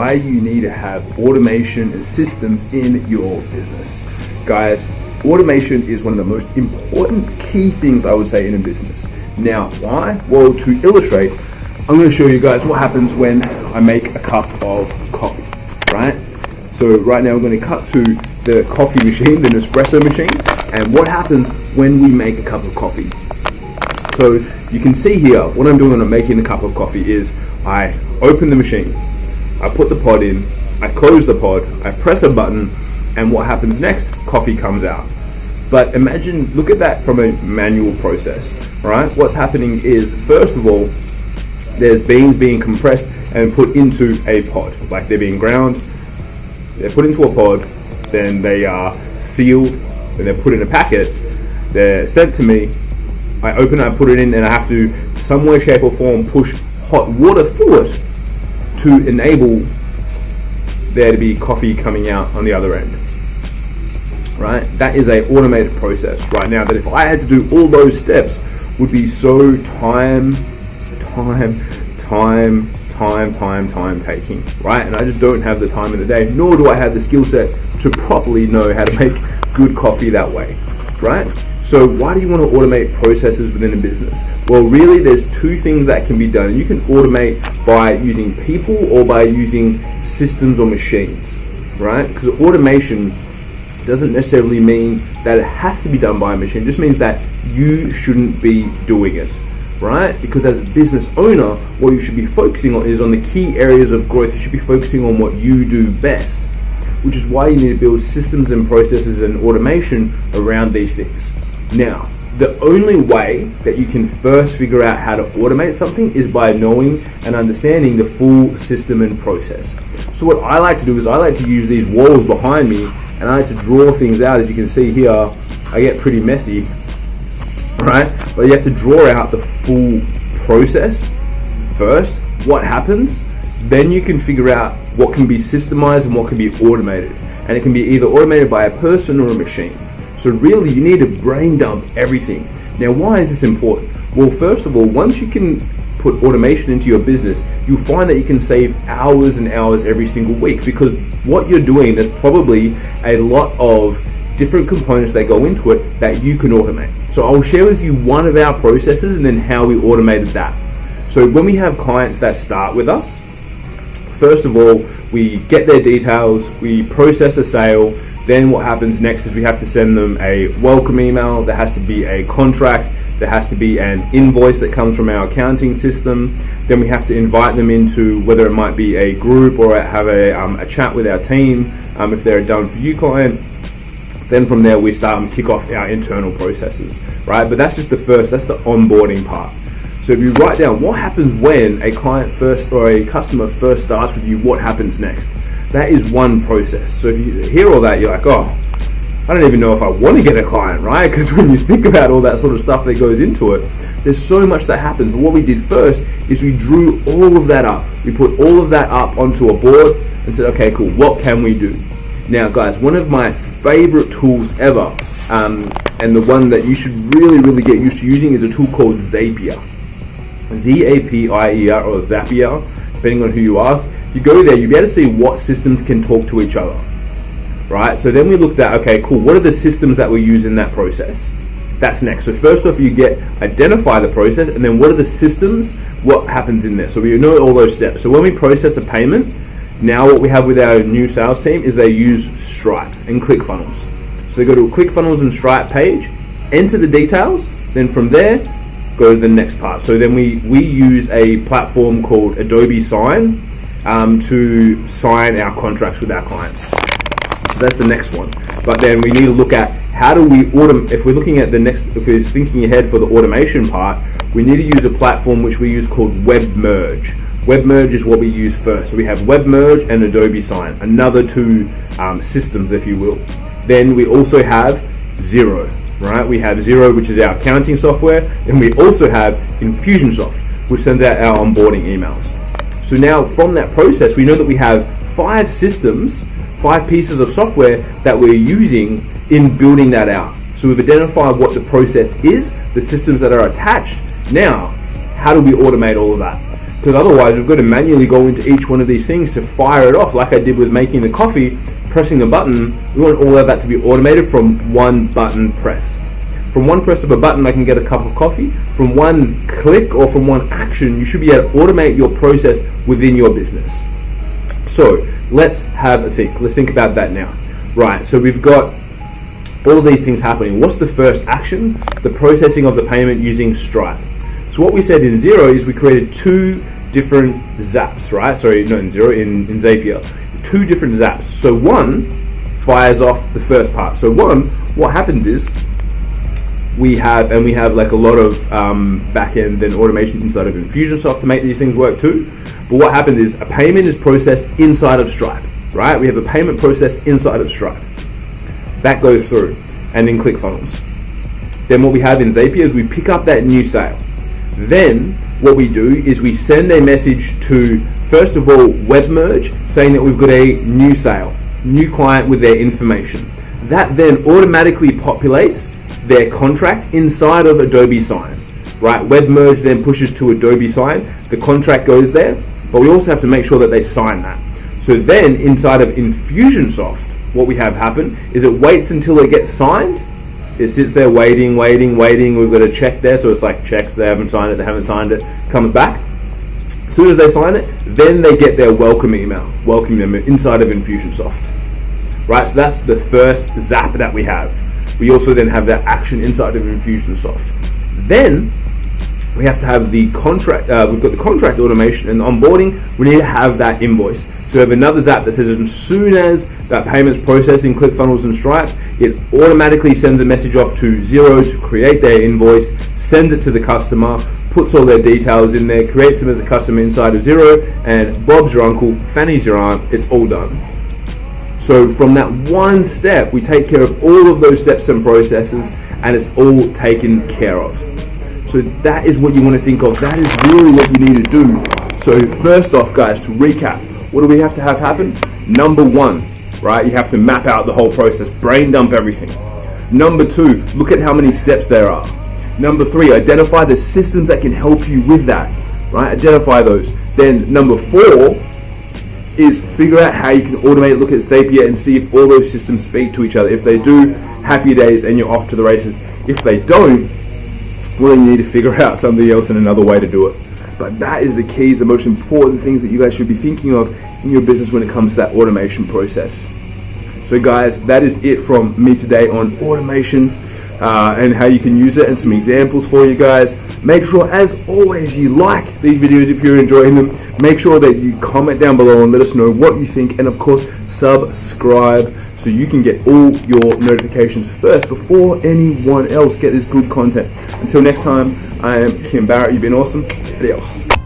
why you need to have automation and systems in your business. Guys, automation is one of the most important key things I would say in a business. Now, why? Well, to illustrate, I'm going to show you guys what happens when I make a cup of coffee, right? So right now we're going to cut to the coffee machine, the Nespresso machine, and what happens when we make a cup of coffee. So you can see here, what I'm doing when I'm making a cup of coffee is I open the machine, I put the pod in, I close the pod, I press a button, and what happens next? Coffee comes out. But imagine, look at that from a manual process, right? What's happening is, first of all, there's beans being compressed and put into a pod, like they're being ground, they're put into a pod, then they are sealed, then they're put in a packet, they're sent to me, I open it, I put it in, and I have to, some way, shape, or form, push hot water through it to enable there to be coffee coming out on the other end. Right? That is a automated process right now that if I had to do all those steps would be so time, time, time, time, time, time taking, right? And I just don't have the time in the day, nor do I have the skill set to properly know how to make good coffee that way, right? So why do you want to automate processes within a business? Well, really, there's two things that can be done. You can automate by using people or by using systems or machines, right? Because automation doesn't necessarily mean that it has to be done by a machine. It just means that you shouldn't be doing it, right? Because as a business owner, what you should be focusing on is on the key areas of growth. You should be focusing on what you do best, which is why you need to build systems and processes and automation around these things. Now, the only way that you can first figure out how to automate something is by knowing and understanding the full system and process. So what I like to do is I like to use these walls behind me and I like to draw things out. As you can see here, I get pretty messy, right? But you have to draw out the full process first, what happens, then you can figure out what can be systemized and what can be automated. And it can be either automated by a person or a machine. So really, you need to brain dump everything. Now, why is this important? Well, first of all, once you can put automation into your business, you'll find that you can save hours and hours every single week because what you're doing, there's probably a lot of different components that go into it that you can automate. So I'll share with you one of our processes and then how we automated that. So when we have clients that start with us, first of all, we get their details, we process a sale, then what happens next is we have to send them a welcome email. There has to be a contract. There has to be an invoice that comes from our accounting system. Then we have to invite them into whether it might be a group or have a, um, a chat with our team um, if they're a done for you client. Then from there we start and kick off our internal processes, right? But that's just the first, that's the onboarding part. So if you write down what happens when a client first or a customer first starts with you, what happens next? That is one process. So if you hear all that, you're like, oh, I don't even know if I want to get a client, right? Because when you think about all that sort of stuff that goes into it, there's so much that happens. But what we did first is we drew all of that up. We put all of that up onto a board and said, okay, cool, what can we do? Now, guys, one of my favorite tools ever, um, and the one that you should really, really get used to using is a tool called Zapier. Z A P I E R or Zapier, depending on who you ask you go there, you'll be able to see what systems can talk to each other. Right? So then we looked at, okay, cool, what are the systems that we use in that process? That's next. So first off, you get identify the process, and then what are the systems? What happens in there? So we know all those steps. So when we process a payment, now what we have with our new sales team is they use Stripe and ClickFunnels. So they go to a ClickFunnels and Stripe page, enter the details, then from there, go to the next part. So then we, we use a platform called Adobe Sign um, to sign our contracts with our clients. So that's the next one. But then we need to look at how do we automate, if we're looking at the next, if we're thinking ahead for the automation part, we need to use a platform which we use called WebMerge. WebMerge is what we use first. So we have WebMerge and Adobe Sign, another two um, systems, if you will. Then we also have Xero, right? We have Xero, which is our accounting software, and we also have Infusionsoft, which sends out our onboarding emails. So now from that process, we know that we have five systems, five pieces of software that we're using in building that out. So we've identified what the process is, the systems that are attached. Now, how do we automate all of that? because otherwise we've got to manually go into each one of these things to fire it off like I did with making the coffee pressing the button we want all of that to be automated from one button press from one press of a button I can get a cup of coffee from one click or from one action you should be able to automate your process within your business so let's have a think let's think about that now right so we've got all these things happening what's the first action the processing of the payment using Stripe so what we said in Xero is we created two different zaps, right? Sorry, no, in Xero, in, in Zapier. Two different zaps. So one fires off the first part. So one, what happens is we have, and we have like a lot of um, back-end and automation inside of Infusionsoft to make these things work too. But what happens is a payment is processed inside of Stripe, right? We have a payment processed inside of Stripe. That goes through, and in ClickFunnels. Then what we have in Zapier is we pick up that new sale. Then what we do is we send a message to first of all WebMerge saying that we've got a new sale, new client with their information. That then automatically populates their contract inside of Adobe Sign. Right, WebMerge then pushes to Adobe Sign, the contract goes there, but we also have to make sure that they sign that. So then inside of Infusionsoft, what we have happen is it waits until it gets signed it sits there waiting, waiting, waiting. We've got a check there, so it's like checks. They haven't signed it. They haven't signed it. Comes back. As soon as they sign it, then they get their welcome email, welcoming them inside of Infusionsoft. Right. So that's the first zap that we have. We also then have that action inside of Infusionsoft. Then we have to have the contract. Uh, we've got the contract automation and onboarding. We need to have that invoice. So we have another zap that says as soon as that payment's processing ClickFunnels and Stripe, it automatically sends a message off to Xero to create their invoice, sends it to the customer, puts all their details in there, creates them as a customer inside of Xero, and Bob's your uncle, Fanny's your aunt, it's all done. So from that one step, we take care of all of those steps and processes, and it's all taken care of. So that is what you want to think of. That is really what you need to do. So first off, guys, to recap, what do we have to have happen? Number one, right? You have to map out the whole process, brain dump everything. Number two, look at how many steps there are. Number three, identify the systems that can help you with that, right? Identify those. Then number four is figure out how you can automate, look at Zapier and see if all those systems speak to each other. If they do, happy days and you're off to the races. If they don't, well then you need to figure out something else and another way to do it. But that is the keys, the most important things that you guys should be thinking of in your business when it comes to that automation process. So guys, that is it from me today on automation uh, and how you can use it and some examples for you guys. Make sure, as always, you like these videos if you're enjoying them. Make sure that you comment down below and let us know what you think. And of course, subscribe so you can get all your notifications first before anyone else get this good content. Until next time, I am Kim Barrett. You've been awesome. Adios.